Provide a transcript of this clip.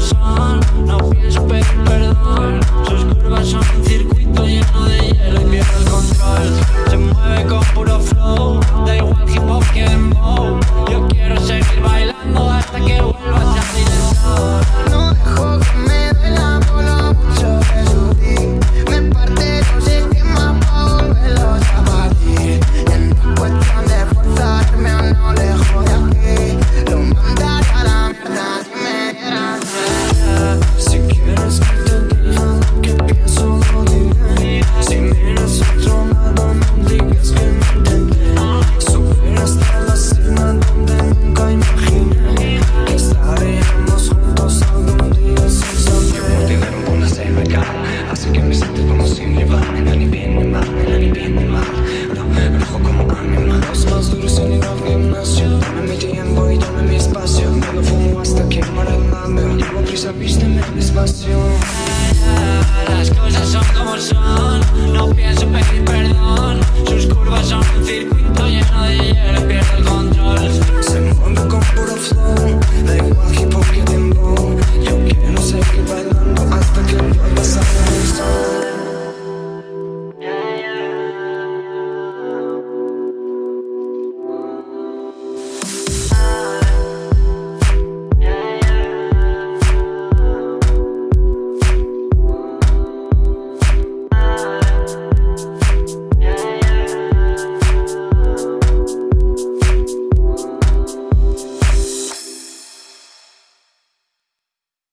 Sean. Regal Hace que me sienta como sin rival Ni bien ni mal, ni bien ni mal Ro- Rojo como animal. Los más duros en el gimnasio Dame mi tiempo y dame mi espacio. Me lo fumo hasta que muera el mando Llevo prisa, vísteme despacio